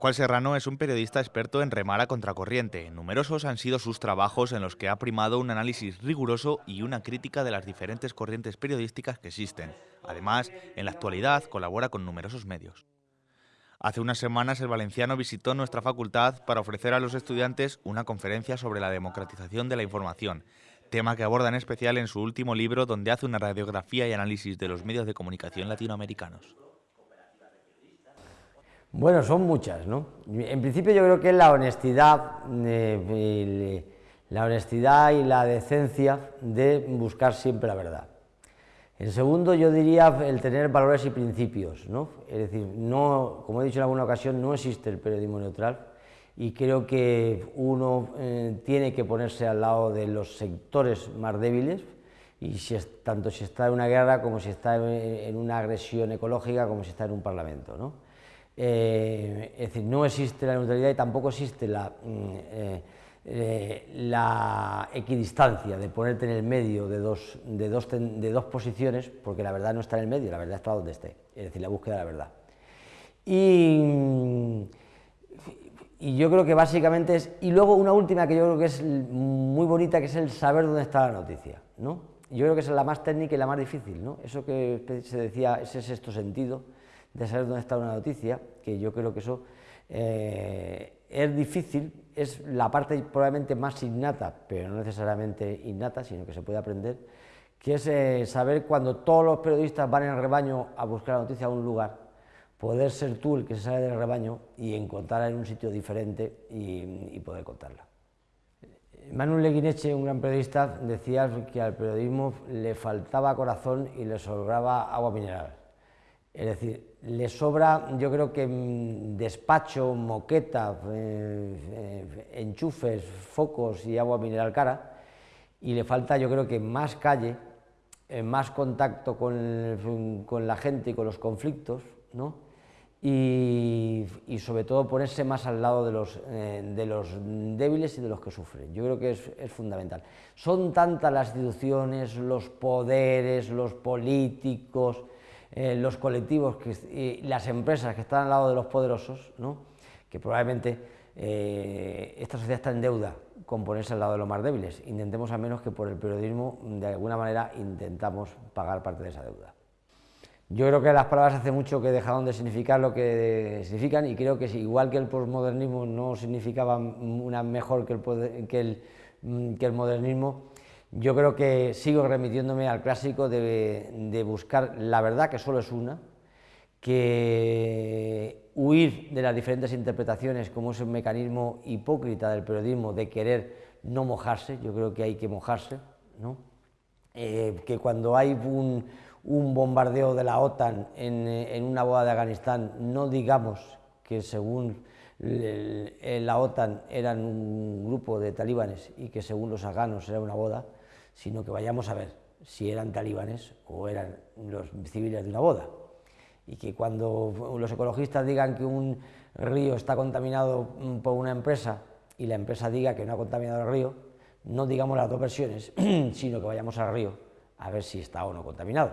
Pascual Serrano es un periodista experto en remar a contracorriente. Numerosos han sido sus trabajos en los que ha primado un análisis riguroso y una crítica de las diferentes corrientes periodísticas que existen. Además, en la actualidad colabora con numerosos medios. Hace unas semanas el valenciano visitó nuestra facultad para ofrecer a los estudiantes una conferencia sobre la democratización de la información, tema que aborda en especial en su último libro donde hace una radiografía y análisis de los medios de comunicación latinoamericanos. Bueno, son muchas, ¿no? En principio yo creo que es la honestidad, eh, la honestidad y la decencia de buscar siempre la verdad. En segundo, yo diría el tener valores y principios, ¿no? Es decir, no, como he dicho en alguna ocasión, no existe el periodismo neutral y creo que uno eh, tiene que ponerse al lado de los sectores más débiles, y si tanto si está en una guerra como si está en, en una agresión ecológica como si está en un parlamento, ¿no? Eh, es decir, no existe la neutralidad y tampoco existe la, mm, eh, eh, la equidistancia de ponerte en el medio de dos, de, dos, de dos posiciones, porque la verdad no está en el medio, la verdad está donde esté, es decir, la búsqueda de la verdad. Y, y yo creo que básicamente es, y luego una última que yo creo que es muy bonita, que es el saber dónde está la noticia, ¿no? Yo creo que es la más técnica y la más difícil, ¿no? Eso que se decía, ese sexto sentido, de saber dónde está una noticia, que yo creo que eso eh, es difícil, es la parte probablemente más innata, pero no necesariamente innata, sino que se puede aprender, que es eh, saber cuando todos los periodistas van en rebaño a buscar la noticia a un lugar, poder ser tú el que se sale del rebaño y encontrarla en un sitio diferente y, poder contarla. Manuel Leguineche, un gran periodista, decía que al periodismo le faltaba corazón y le sobraba agua mineral. Es decir, le sobra, yo creo que mm, despacho, moqueta, eh, eh, enchufes, focos y agua mineral cara, y le falta, yo creo que más calle, eh, más contacto con, la gente y con los conflictos, ¿no? Y, sobre todo ponerse más al lado de los, de los, débiles y de los que sufren. Yo creo que es, es fundamental. Son tantas las instituciones, los poderes, los políticos, eh, los colectivos y las empresas que están al lado de los poderosos, que probablemente eh, esta sociedad está en deuda con ponerse al lado de los más débiles. Intentemos al menos que por el periodismo, de alguna manera, intentamos pagar parte de esa deuda. Yo creo que las palabras hace mucho que dejaron de significar lo que significan y creo que igual que el posmodernismo no significaba una mejor que el, que el, mm, que el modernismo, yo creo que sigo remitiéndome al clásico de, buscar la verdad, que solo es una, que huir de las diferentes interpretaciones como es un mecanismo hipócrita del periodismo de querer no mojarse, yo creo que hay que mojarse, ¿no? Eh, que cuando hay un, bombardeo de la OTAN en, en, una boda de Afganistán, no digamos que según la OTAN eran un grupo de talibanes y que según los afganos era una boda, sino que vayamos a ver si eran talibanes o eran los civiles de una boda. Y que cuando los ecologistas digan que un río está contaminado por una empresa y la empresa diga que no ha contaminado el río, no digamos las dos versiones, sino que vayamos al río a ver si está o no contaminado.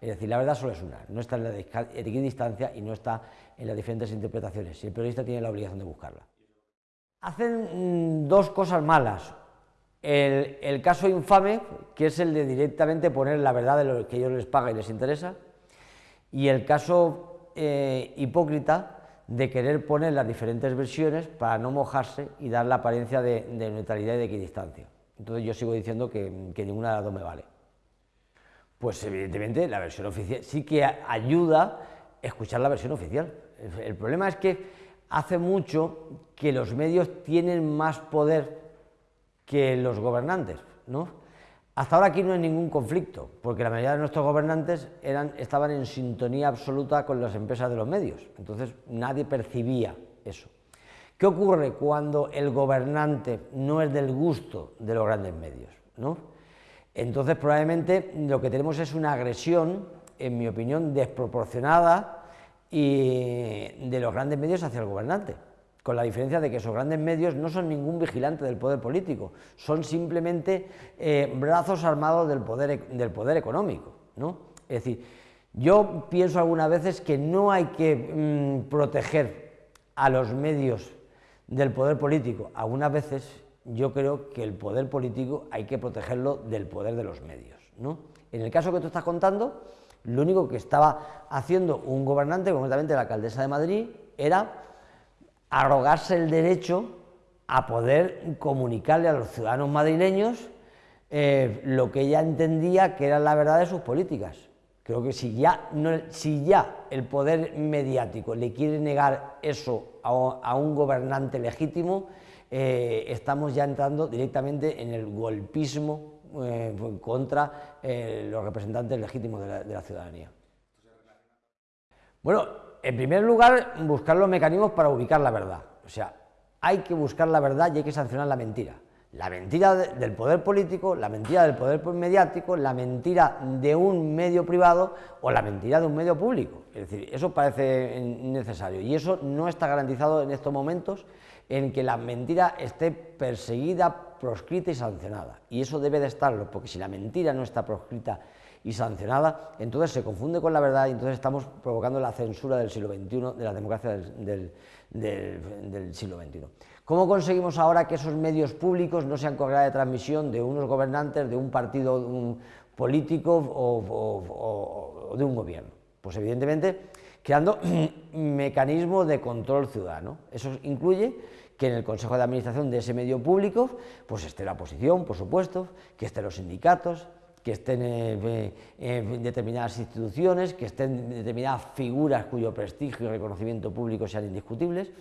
Es decir, la verdad solo es una, no está en la equidistancia y no está en las diferentes interpretaciones, y el periodista tiene la obligación de buscarla. Hacen mm, dos cosas malas. El, caso infame, que es el de directamente poner la verdad de lo que ellos les paga y les interesa, y el caso eh, hipócrita de querer poner las diferentes versiones para no mojarse y dar la apariencia de, neutralidad y de equidistancia. Entonces yo sigo diciendo que, ninguna de las dos me vale. Pues evidentemente la versión oficial sí que ayuda escuchar la versión oficial. el problema es que hace mucho que los medios tienen más poder que los gobernantes. ¿no? Hasta ahora aquí no hay ningún conflicto, porque la mayoría de nuestros gobernantes eran, estaban en sintonía absoluta con las empresas de los medios, entonces nadie percibía eso. ¿Qué ocurre cuando el gobernante no es del gusto de los grandes medios? ¿no? Entonces probablemente lo que tenemos es una agresión, en mi opinión, desproporcionada y de los grandes medios hacia el gobernante con la diferencia de que esos grandes medios no son ningún vigilante del poder político, son simplemente eh, brazos armados del poder, e, del poder económico. ¿no? Es decir, yo pienso algunas veces que no hay que mm, proteger a los medios del poder político. Algunas veces yo creo que el poder político hay que protegerlo del poder de los medios. ¿no? En el caso que tú estás contando, lo único que estaba haciendo un gobernante, concretamente la alcaldesa de Madrid, era arrogarse el derecho a poder comunicarle a los ciudadanos madrileños eh, lo que ella entendía que era la verdad de sus políticas. Creo que si ya, si ya el poder mediático le quiere negar eso a, un gobernante legítimo, eh, estamos ya entrando directamente en el golpismo eh, contra los representantes legítimos de la ciudadanía. Bueno, en primer lugar, buscar los mecanismos para ubicar la verdad. O sea, hay que buscar la verdad y hay que sancionar la mentira. La mentira del poder político, la mentira del poder mediático, la mentira de un medio privado o la mentira de un medio público. Es decir, eso parece necesario y eso no está garantizado en estos momentos en que la mentira esté perseguida, proscrita y sancionada. Y eso debe de estarlo, porque si la mentira no está proscrita y sancionada, entonces se confunde con la verdad y entonces estamos provocando la censura del siglo XXI, de la democracia del, siglo XXI. ¿Cómo conseguimos ahora que esos medios públicos no sean correa de transmisión de unos gobernantes, de un partido político o, de un gobierno? Pues evidentemente creando mecanismos de control ciudadano. Eso incluye que en el Consejo de Administración de ese medio público pues esté la oposición, por supuesto, que estén los sindicatos, que estén en determinadas instituciones, que estén determinadas figuras cuyo prestigio y reconocimiento público sean indiscutibles.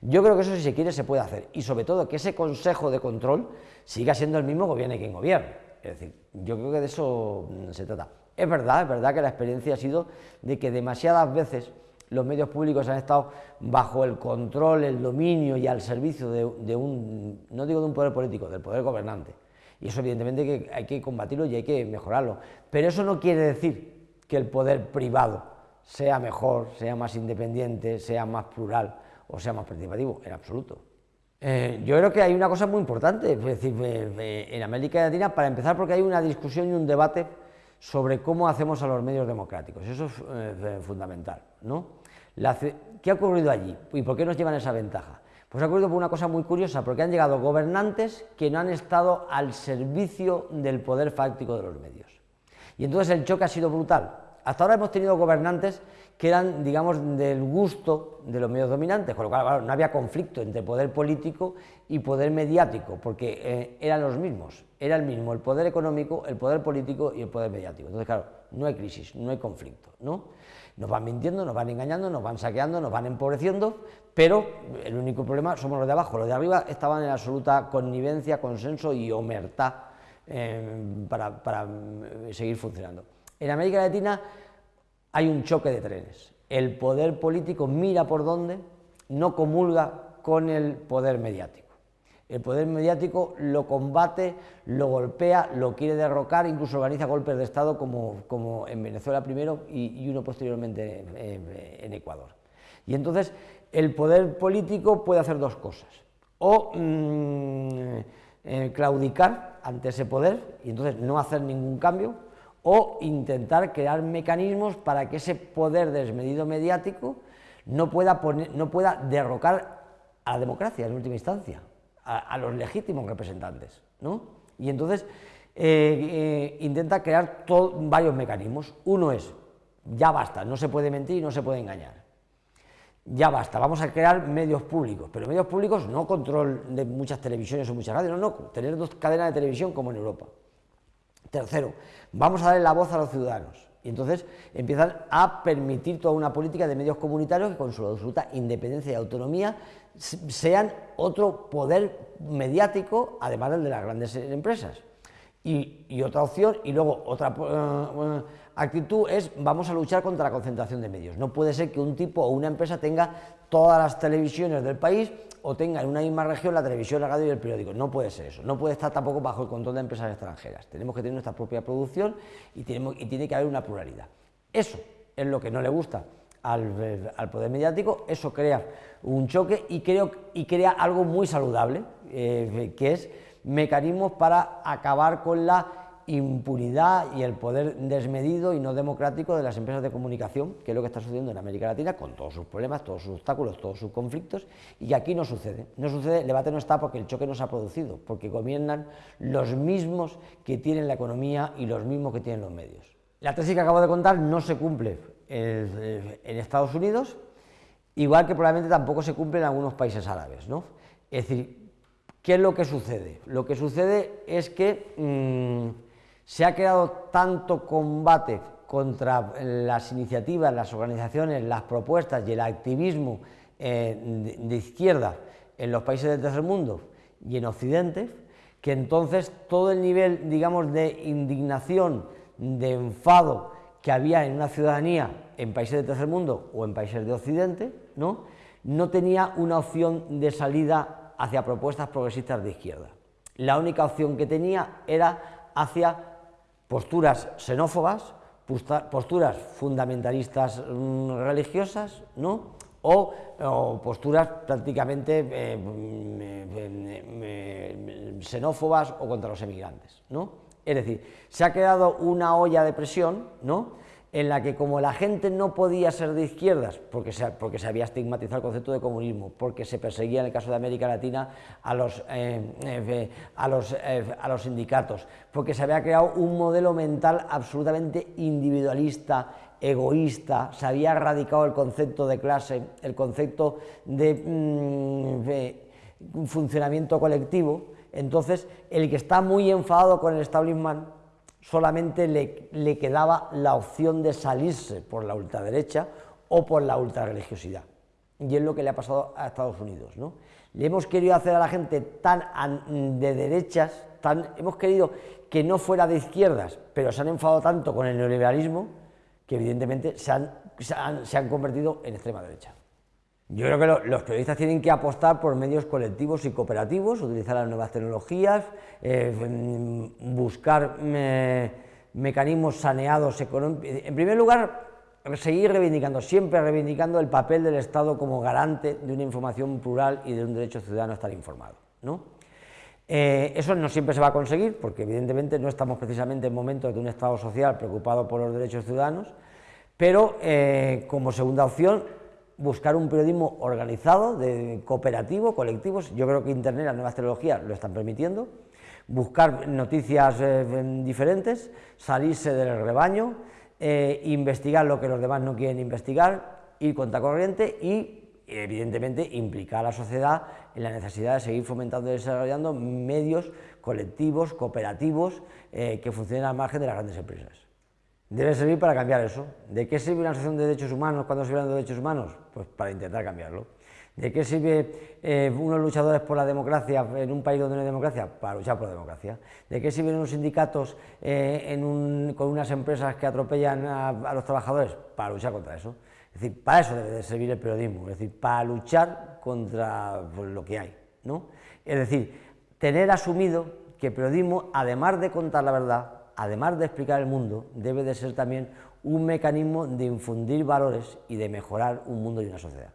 Yo creo que eso si se quiere se puede hacer y sobre todo que ese consejo de control siga siendo el mismo gobierno quien gobierne. Es decir, yo creo que de eso mm, se trata. Es verdad, es verdad que la experiencia ha sido de que demasiadas veces los medios públicos han estado bajo el control, el dominio y al servicio de un, no digo de un poder político, del poder gobernante. Y eso evidentemente que hay que combatirlo y hay que mejorarlo. Pero eso no quiere decir que el poder privado sea mejor, sea más independiente, sea más plural o sea más participativo, en absoluto. Eh, yo creo que hay una cosa muy importante, es decir, en América Latina, para empezar, porque hay una discusión y un debate sobre cómo hacemos a los medios democráticos, eso es eh, fundamental. ¿no? ¿Qué ha ocurrido allí y por qué nos llevan esa ventaja? Pues ha ocurrido por una cosa muy curiosa, porque han llegado gobernantes que no han estado al servicio del poder fáctico de los medios. Y entonces el choque ha sido brutal. Hasta ahora hemos tenido gobernantes que eran, digamos, del gusto de los medios dominantes, con lo cual no había conflicto entre poder político y poder mediático, porque eh, eran los mismos, era el mismo el poder económico, el poder político y el poder mediático. Entonces, claro, no hay crisis, no hay conflicto, ¿no? Nos van mintiendo, nos van engañando, nos van saqueando, nos van empobreciendo, pero el único problema somos los de abajo. Los de arriba estaban en absoluta connivencia, consenso y omertad eh, para, para eh, seguir funcionando. En América Latina hay un choque de trenes. El poder político mira por dónde, no comulga con el poder mediático. El poder mediático lo combate, lo golpea, lo quiere derrocar, incluso organiza golpes de Estado como, como en Venezuela primero y, uno posteriormente en, Ecuador. Y entonces el poder político puede hacer dos cosas. O mm, eh, claudicar ante ese poder y entonces no hacer ningún cambio, o intentar crear mecanismos para que ese poder desmedido mediático no pueda, no pueda derrocar a la democracia en última instancia a, los legítimos representantes. ¿no? Y entonces eh, eh, intenta crear varios mecanismos. Uno es, ya basta, no se puede mentir y no se puede engañar. Ya basta, vamos a crear medios públicos, pero medios públicos no control de muchas televisiones o muchas radios, no, no, tener dos cadenas de televisión como en Europa. Tercero, vamos a darle la voz a los ciudadanos. Y entonces empiezan a permitir toda una política de medios comunitarios que con su absoluta independencia y autonomía sean otro poder mediático, además del de las grandes empresas. Y, otra opción, y luego otra eh, actitud es vamos a luchar contra la concentración de medios. No puede ser que un tipo o una empresa tenga todas las televisiones del país o tenga en una misma región la televisión, la radio y el periódico. No puede ser eso. No puede estar tampoco bajo el control de empresas extranjeras. Tenemos que tener nuestra propia producción y, tenemos, y tiene que haber una pluralidad. Eso es lo que no le gusta al, poder mediático, eso crea un choque y, creo, y crea algo muy saludable, eh, que es mecanismos para acabar con la impunidad y el poder desmedido y no democrático de las empresas de comunicación, que es lo que está sucediendo en América Latina, con todos sus problemas, todos sus obstáculos, todos sus conflictos, y aquí no sucede. No sucede, el debate no está porque el choque no se ha producido, porque gobiernan los mismos que tienen la economía y los mismos que tienen los medios. La tesis que acabo de contar no se cumple en Estados Unidos, igual que probablemente tampoco se cumple en algunos países árabes. ¿no? Es decir, ¿qué es lo que sucede? Lo que sucede es que... Mm, se ha creado tanto combate contra las iniciativas, las organizaciones, las propuestas y el activismo eh, de, izquierda en los países del tercer mundo y en Occidente, que entonces todo el nivel, digamos, de indignación, de enfado que había en una ciudadanía en países del tercer mundo o en países de Occidente, ¿no? no tenía una opción de salida hacia propuestas progresistas de izquierda. La única opción que tenía era hacia posturas xenófobas, posturas fundamentalistas mm, religiosas, ¿no? O, posturas prácticamente eh, mm, xenófobas o contra los emigrantes, ¿no? Es decir, se ha creado una olla de presión, ¿no? En la que como la gente no podía ser de izquierdas, porque se, porque se había estigmatizado el concepto de comunismo, porque se perseguía en el caso de América Latina a los, eh, a los, eh, a los sindicatos, porque se había creado un modelo mental absolutamente individualista, egoísta, se había erradicado el concepto de clase, el concepto de, mm, de funcionamiento colectivo, entonces el que está muy enfadado con el establishment solamente le, quedaba la opción de salirse por la ultraderecha o por la ultrarreligiosidad. Y es lo que le ha pasado a Estados Unidos. ¿no? Le hemos querido hacer a la gente tan de derechas, tan, hemos querido que no fuera de izquierdas, pero se han enfadado tanto con el neoliberalismo que evidentemente se han convertido en extrema derecha. Yo creo que los periodistas tienen que apostar por medios colectivos y cooperativos, utilizar las nuevas tecnologías, eh, mm, buscar eh, mecanismos saneados económicos. En primer lugar, seguir reivindicando, siempre reivindicando el papel del Estado como garante de una información plural y de un derecho ciudadano a estar informado. Eh, eso no siempre se va a conseguir, porque evidentemente no estamos precisamente en momentos de un Estado social preocupado por los derechos ciudadanos, pero como segunda opción buscar un periodismo organizado, de cooperativo, colectivos, yo creo que Internet, las nuevas tecnologías lo están permitiendo, buscar noticias eh, diferentes, salirse del rebaño, eh, investigar lo que los demás no quieren investigar, ir contra corriente y evidentemente implicar a la sociedad en la necesidad de seguir fomentando y desarrollando medios colectivos, cooperativos, eh, que funcionen al margen de las grandes empresas debe servir para cambiar eso. ¿De qué sirve una asociación de derechos humanos cuando se habla de derechos humanos? Pues para intentar cambiarlo. ¿De qué sirve eh, unos luchadores por la democracia en un país donde no hay democracia? Para luchar por la democracia. ¿De qué sirven unos sindicatos eh, con unas empresas que atropellan a, los trabajadores? Para luchar contra eso. Es decir, para eso debe de servir el periodismo, es decir, para luchar contra pues, lo que hay. ¿no? Es decir, tener asumido que el periodismo, además de contar la verdad, además de explicar el mundo, debe de ser también un mecanismo de infundir valores y de mejorar un mundo y una sociedad.